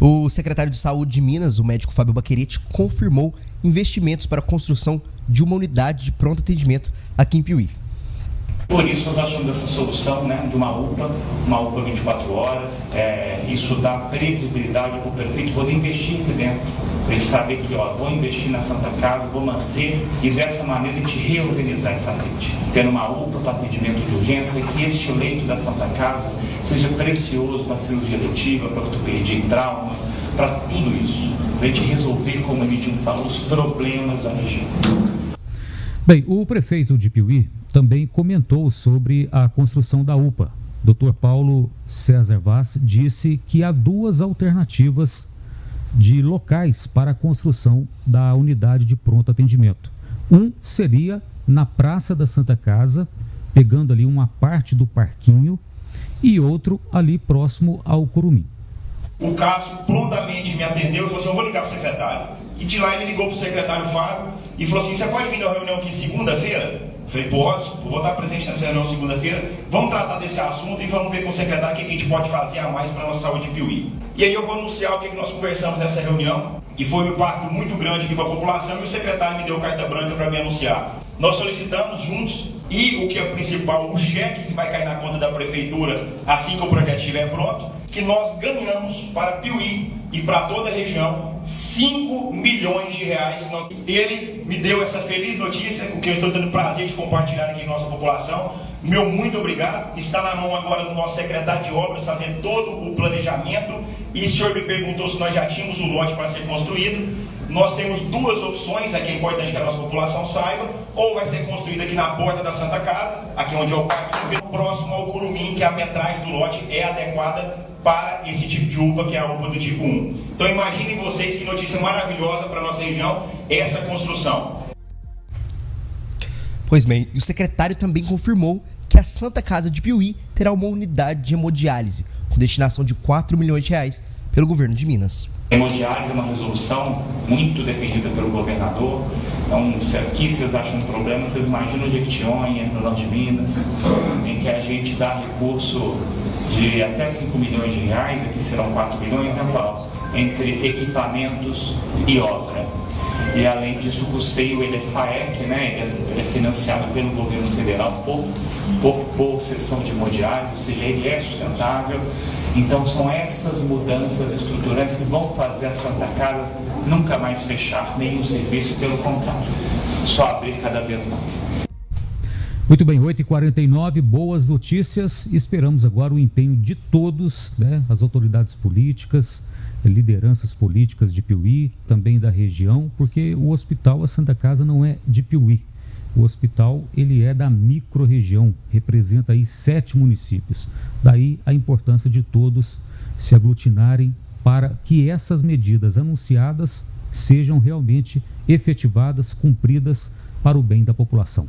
O secretário de Saúde de Minas, o médico Fábio Baquerete, confirmou investimentos para a construção de uma unidade de pronto atendimento aqui em Piuí. Por isso nós achamos essa solução né, de uma UPA, uma UPA 24 horas. É, isso dá previsibilidade para o prefeito poder investir aqui dentro. Ele saber que ó, vou investir na Santa Casa, vou manter e dessa maneira a gente reorganizar essa rede. Tendo uma UPA para atendimento de urgência, que este leito da Santa Casa seja precioso para cirurgia letiva, para ortopedia e trauma, para tudo isso. Para a gente resolver, como o Emílio falou, os problemas da região. Bem, o prefeito de Piuí também comentou sobre a construção da UPA. Dr. Paulo César Vaz disse que há duas alternativas de locais para a construção da unidade de pronto atendimento. Um seria na Praça da Santa Casa, pegando ali uma parte do parquinho, e outro ali próximo ao Curumim. O Cássio prontamente me atendeu e falou assim: Eu vou ligar para o secretário. E de lá ele ligou para o secretário Fábio e falou assim: Você pode vir na reunião aqui segunda-feira? Falei, posso, vou estar presente nessa reunião segunda-feira. Vamos tratar desse assunto e vamos ver com o secretário o que a gente pode fazer a mais para a nossa saúde de Piuí. E aí eu vou anunciar o que nós conversamos nessa reunião, que foi um impacto muito grande aqui para a população, e o secretário me deu carta branca para me anunciar. Nós solicitamos juntos, e o que é o principal, o cheque que vai cair na conta da prefeitura assim que o projeto estiver pronto, que nós ganhamos para Piuí e para toda a região 5 milhões de reais. Ele me deu essa feliz notícia, o que eu estou tendo prazer de compartilhar aqui com a nossa população. Meu muito obrigado. Está na mão agora do nosso secretário de obras fazendo todo o planejamento. E o senhor me perguntou se nós já tínhamos o lote para ser construído. Nós temos duas opções, aqui é importante que a nossa população saiba, ou vai ser construído aqui na porta da Santa Casa, aqui onde é o parque, próximo ao Curumim, que a metragem do lote é adequada para esse tipo de uva, que é a uva do tipo 1. Então imaginem vocês que notícia maravilhosa para a nossa região essa construção. Pois bem, o secretário também confirmou que a Santa Casa de Piuí terá uma unidade de hemodiálise, com destinação de 4 milhões de reais pelo governo de Minas. Hemodiálise é uma resolução muito defendida pelo governador. Então, se aqui vocês acham um problema, vocês imaginam Jequitinhonha, no norte de Minas, em que a gente dá recurso de até 5 milhões de reais, aqui serão 4 milhões, né, Paulo? Entre equipamentos e obra. E além disso, o custeio ele é FAEC, né? ele, é, ele é financiado pelo governo federal por, por, por sessão de hemodiálise, ou seja, ele é sustentável. Então são essas mudanças estruturantes que vão fazer a Santa Casa nunca mais fechar nenhum serviço, pelo contrário, só abrir cada vez mais. Muito bem, 8h49, boas notícias. Esperamos agora o empenho de todos, né, as autoridades políticas, lideranças políticas de Piuí, também da região, porque o hospital, a Santa Casa, não é de Piuí. O hospital ele é da microrregião, representa aí sete municípios. Daí a importância de todos se aglutinarem para que essas medidas anunciadas sejam realmente efetivadas, cumpridas para o bem da população.